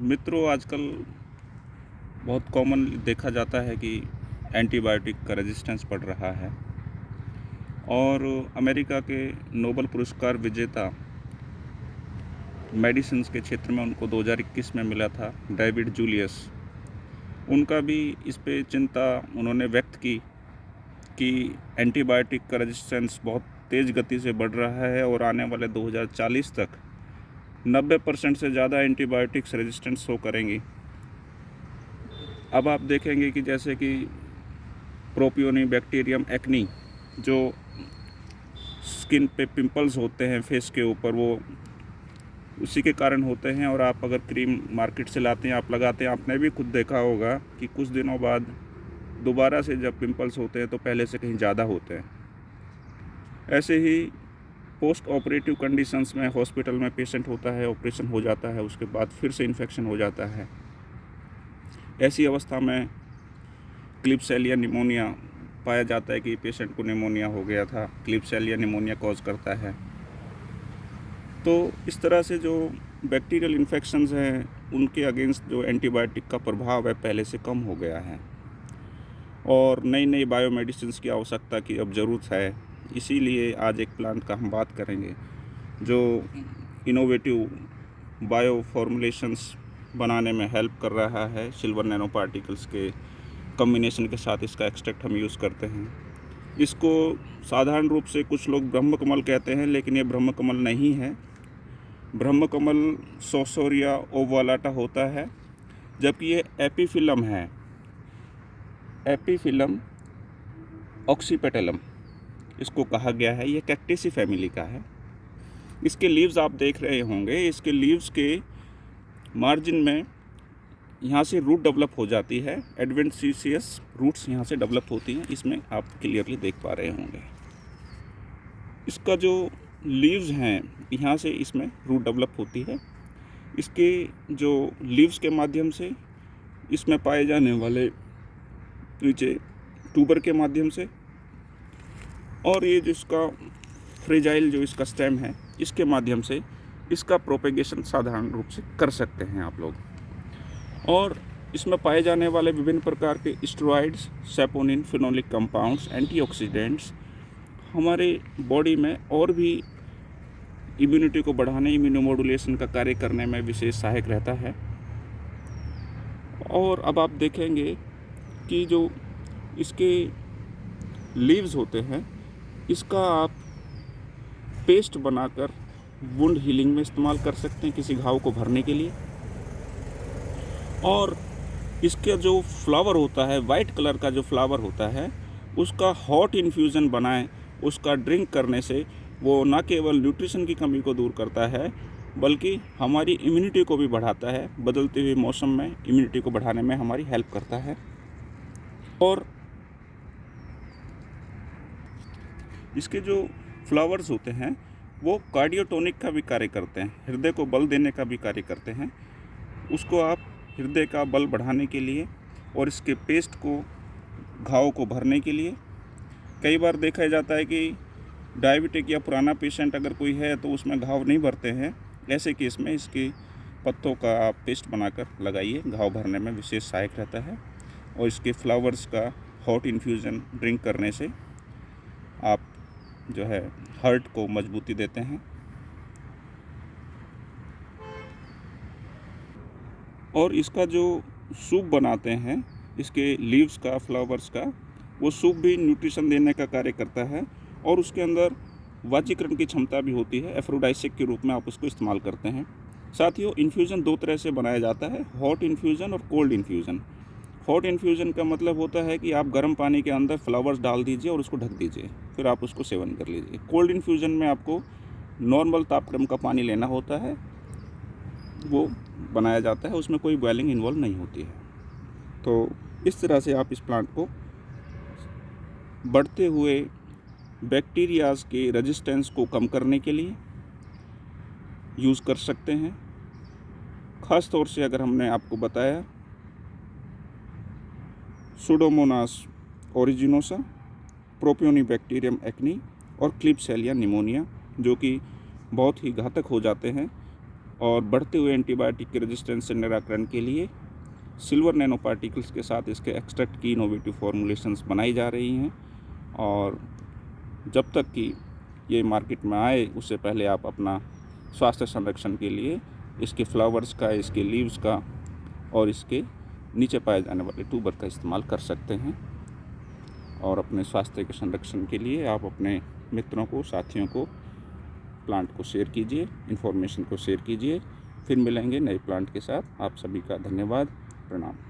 मित्रों, आजकल बहुत कॉमन देखा जाता है कि एंटीबायोटिक का रेजिस्टेंस बढ़ रहा है। और अमेरिका के नोबल पुरस्कार विजेता मेडिसिन के क्षेत्र में उनको 2021 में मिला था, डेविड जूलियस। उनका भी इस पे चिंता उन्होंने व्यक्त की कि एंटीबायोटिक का रेजिस्टेंस बहुत तेज़ गति से बढ़ रहा है और आने वाले 2040 तक 90 परसेंट से ज़्यादा एंटीबायोटिक्स रेजिस्टेंट शो करेंगी। अब आप देखेंगे कि जैसे कि प्रोपियोनी, बैक्टीरियम, एक्नी, जो स्किन पे पिंपल्स होते हैं फेस के ऊपर, वो उसी के कारण होते हैं। और आप अगर क्रीम मार्केट से लाते हैं, आप लगाते हैं, आपने भी खुद देखा होगा कि कुछ दिनों बाद दोबारा से जब पिंपल्स होते हैं तो पहले से कहीं ज़्यादा होते हैं। ऐसे ही पोस्ट ऑपरेटिव कंडीशंस में हॉस्पिटल में पेशेंट होता है, ऑपरेशन हो जाता है, उसके बाद फिर से इन्फेक्शन हो जाता है। ऐसी अवस्था में क्लिप सेल या निमोनिया पाया जाता है कि पेशेंट को निमोनिया हो गया था क्लिप सेल या निमोनिया कॉज करता है। तो इस तरह से जो बैक्टीरियल इन्फेक्शंस हैं, उनके अगेंस्ट जो एंटीबायोटिक का प्रभाव है, पहले से कम हो गया है। और नई नई बायोमेडिसिन की आवश्यकता की अब ज़रूरत है। इसीलिए आज एक प्लांट का हम बात करेंगे, जो इनोवेटिव बायो फॉर्मुलेशंस बनाने में हेल्प कर रहा है सिल्वर नैनो पार्टिकल्स के कम्बिनेशन के साथ इसका एक्सट्रैक्ट हम यूज़ करते हैं। इसको साधारण रूप से कुछ लोग ब्रह्म कमल कहते हैं, लेकिन ये ब्रह्म कमल नहीं है। ब्रह्म कमल सोसोरिया ओवालाटा होता है, जबकि ये एपीफिलम है। एपीफिलम ऑक्सीपेटलम। इसको कहा गया है, ये कैक्टेसी फैमिली का है। इसके लीव्स आप देख रहे होंगे, इसके लीव्स के मार्जिन में यहाँ से रूट डेवलप हो जाती है एडवेंसीसियस रूट्स यहाँ से डेवलप होती हैं, इसमें आप क्लियरली देख पा रहे होंगे। इसका जो लीव्स हैं, यहाँ से इसमें रूट डेवलप होती है। इसके जो लीव्स के माध्यम से इसमें पाए जाने वाले नीचे ट्यूबर के माध्यम से और ये जो इसका फ्रेजाइल जो इसका स्टेम है, इसके माध्यम से इसका प्रोपेगेशन साधारण रूप से कर सकते हैं आप लोग। और इसमें पाए जाने वाले विभिन्न प्रकार के steroids saponin phenolic compounds antioxidants हमारे बॉडी में और भी इम्यूनिटी को बढ़ाने इम्यूनोमोडुलेशन का कार्य करने में विशेष सहायक रहता है। और अब आप देखेंगे कि जो इसके लीव्स होते हैं इसका आप पेस्ट बनाकर वुंड हीलिंग में इस्तेमाल कर सकते हैं किसी घाव को भरने के लिए। और इसका जो फ्लावर होता है वाइट कलर का जो फ्लावर होता है, उसका हॉट इन्फ्यूज़न बनाएँ, उसका ड्रिंक करने से वो ना केवल न्यूट्रिशन की कमी को दूर करता है, बल्कि हमारी इम्यूनिटी को भी बढ़ाता है, बदलते हुए मौसम में इम्यूनिटी को बढ़ाने में हमारी हेल्प करता है। और इसके जो फ्लावर्स होते हैं, वो कार्डियोटोनिक का भी कार्य करते हैं, हृदय को बल देने का भी कार्य करते हैं। उसको आप हृदय का बल बढ़ाने के लिए और इसके पेस्ट को, घाव को भरने के लिए। कई बार देखा जाता है कि डायबिटिक या पुराना पेशेंट अगर कोई है तो उसमें घाव नहीं भरते हैं। ऐसे केस में इसके पत्तों का आप पेस्ट बनाकर लगाइए, घाव भरने में विशेष सहायक रहता है। और इसके फ्लावर्स का हॉट इन्फ्यूज़न ड्रिंक करने से आप जो है हर्ट को मजबूती देते हैं। और इसका जो सूप बनाते हैं, इसके लीव्स का फ्लावर्स का, वो सूप भी न्यूट्रिशन देने का कार्य करता है और उसके अंदर वाचीकरण की क्षमता भी होती है एफ्रोडाइसिक के रूप में आप उसको इस्तेमाल करते हैं। साथ वो इन्फ्यूज़न दो तरह से बनाया जाता है हॉट इन्फ्यूज़न और कोल्ड इन्फ्यूज़न हॉट इन्फ्यूज़न का मतलब होता है कि आप गर्म पानी के अंदर फ्लावर्स डाल दीजिए और उसको ढक दीजिए। फिर आप उसको सेवन कर लीजिए। कोल्ड इन्फ्यूज़न में आपको नॉर्मल तापक्रम का पानी लेना होता है। वो बनाया जाता है, उसमें कोई बॉयलिंग इन्वॉल्व नहीं होती है। तो इस तरह से आप इस प्लांट को बढ़ते हुए बैक्टीरियाज के रेजिस्टेंस को कम करने के लिए यूज़ कर सकते हैं। ख़ास तौर से अगर हमने आपको बताया Pseudomonas aeruginosa propioni bacterium acnes और क्लिपसेलिया निमोनिया जो कि बहुत ही घातक हो जाते हैं और बढ़ते हुए एंटीबायोटिक के रेजिस्टेंस से निराकरण के लिए सिल्वर नैनो पार्टिकल्स के साथ इसके एक्सट्रैक्ट की इनोवेटिव फॉर्मुलेशंस बनाई जा रही हैं और जब तक कि ये मार्केट में आए, उससे पहले आप अपना स्वास्थ्य संरक्षण के लिए इसके फ्लावर्स का, इसके लीव्स का और इसके नीचे पाए जाने वाले ट्यूबर का इस्तेमाल कर सकते हैं और अपने स्वास्थ्य के संरक्षण के लिए आप अपने मित्रों को, साथियों को प्लांट को शेयर कीजिए इन्फॉर्मेशन को शेयर कीजिए। फिर मिलेंगे नए प्लांट के साथ। आप सभी का धन्यवाद। प्रणाम।